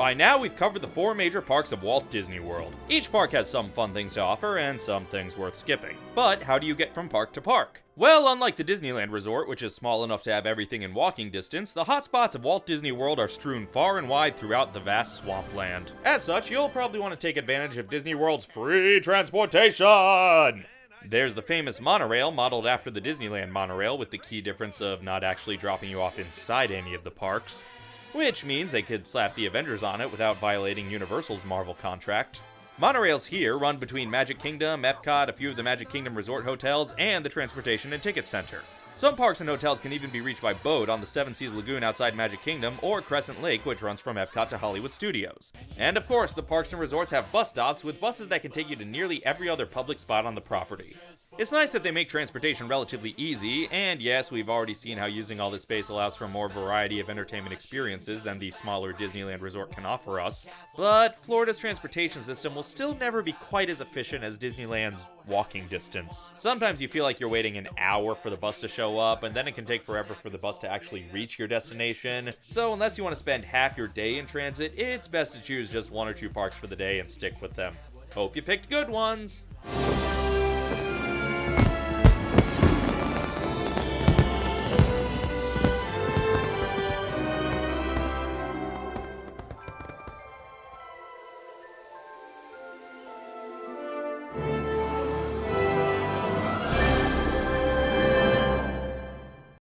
By now, we've covered the four major parks of Walt Disney World. Each park has some fun things to offer and some things worth skipping. But how do you get from park to park? Well, unlike the Disneyland Resort, which is small enough to have everything in walking distance, the hotspots of Walt Disney World are strewn far and wide throughout the vast swampland. As such, you'll probably want to take advantage of Disney World's free transportation! There's the famous monorail, modeled after the Disneyland monorail, with the key difference of not actually dropping you off inside any of the parks which means they could slap the Avengers on it without violating Universal's Marvel contract. Monorails here run between Magic Kingdom, Epcot, a few of the Magic Kingdom resort hotels, and the Transportation and Ticket Center. Some parks and hotels can even be reached by boat on the Seven Seas Lagoon outside Magic Kingdom or Crescent Lake, which runs from Epcot to Hollywood Studios. And of course, the parks and resorts have bus stops with buses that can take you to nearly every other public spot on the property. It's nice that they make transportation relatively easy, and yes, we've already seen how using all this space allows for more variety of entertainment experiences than the smaller Disneyland resort can offer us. But Florida's transportation system will still never be quite as efficient as Disneyland's walking distance. Sometimes you feel like you're waiting an hour for the bus to show up, and then it can take forever for the bus to actually reach your destination. So unless you want to spend half your day in transit, it's best to choose just one or two parks for the day and stick with them. Hope you picked good ones!